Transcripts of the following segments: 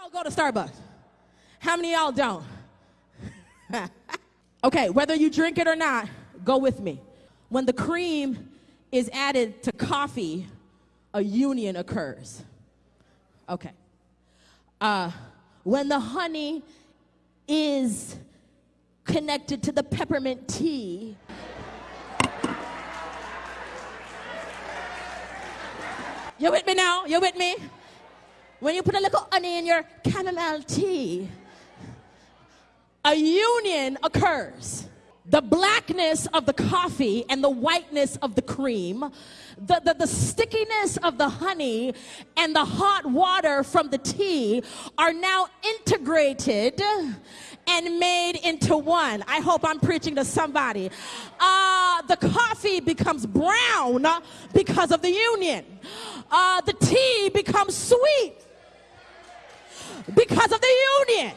y'all go to Starbucks? How many y'all don't? okay, whether you drink it or not, go with me. When the cream is added to coffee, a union occurs. Okay. Uh, when the honey is connected to the peppermint tea, you with me now? You with me? When you put a little honey in your chamomile tea, a union occurs. The blackness of the coffee and the whiteness of the cream, the, the, the, stickiness of the honey and the hot water from the tea are now integrated and made into one. I hope I'm preaching to somebody. Uh, the coffee becomes brown because of the union. Uh, the tea becomes sweet because of the union.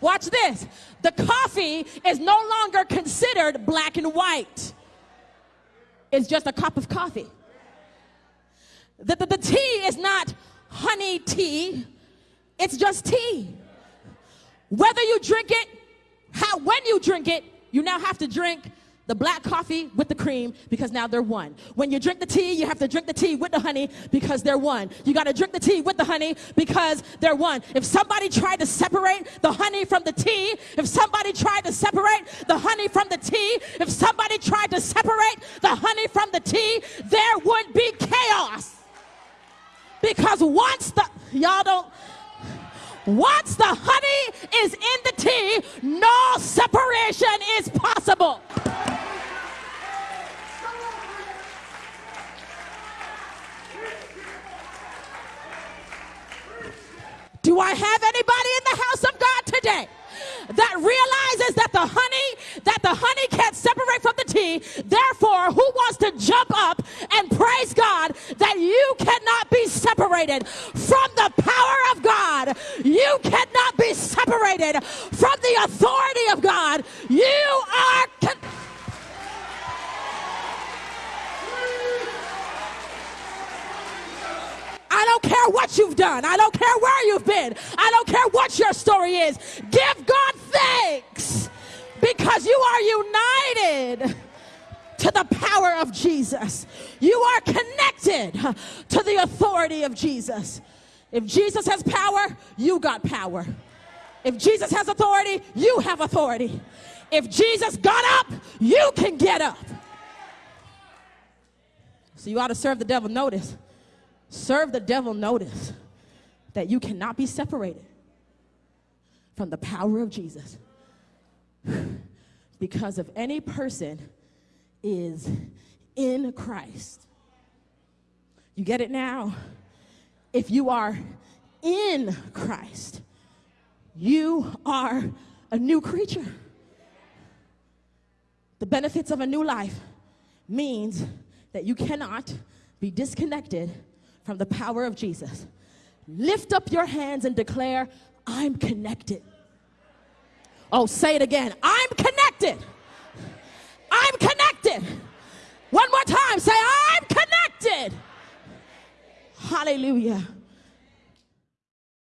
Watch this. The coffee is no longer considered black and white. It's just a cup of coffee. The, the, the tea is not honey tea, it's just tea. Whether you drink it, how, when you drink it, you now have to drink the black coffee with the cream because now they're one. When you drink the tea, you have to drink the tea with the honey because they're one. You got to drink the tea with the honey because they're one. If somebody tried to separate the honey from the tea, if somebody tried to separate the honey from the tea, if somebody tried to separate the honey from the tea, there would be chaos. Because once the, y'all don't, once the honey is in the tea, no separation is Do I have anybody in the house of God today? that realizes that the honey that the honey can't separate from the tea therefore who wants to jump up and praise god that you cannot be separated from the power of god you cannot be separated from the authority of god you are con- I don't care what you've done. I don't care where you've been. I don't care what your story is. Give God thanks because you are united to the power of Jesus. You are connected to the authority of Jesus. If Jesus has power, you got power. If Jesus has authority, you have authority. If Jesus got up, you can get up. So you ought to serve the devil notice serve the devil notice that you cannot be separated from the power of Jesus. because if any person is in Christ, you get it now? If you are in Christ, you are a new creature. The benefits of a new life means that you cannot be disconnected from the power of Jesus. Lift up your hands and declare, I'm connected. Oh, say it again. I'm connected. I'm connected. One more time. Say, I'm connected. Hallelujah.